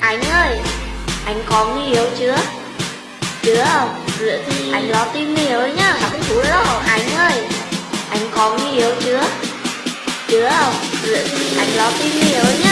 Anh ơi, anh có người yêu chưa? Chưa, rửa thì anh lo tìm yêu nhá. Sao thú chú rồi Anh ơi, anh có người yêu chưa? Chưa, rửa thì anh lo tìm yêu nhá.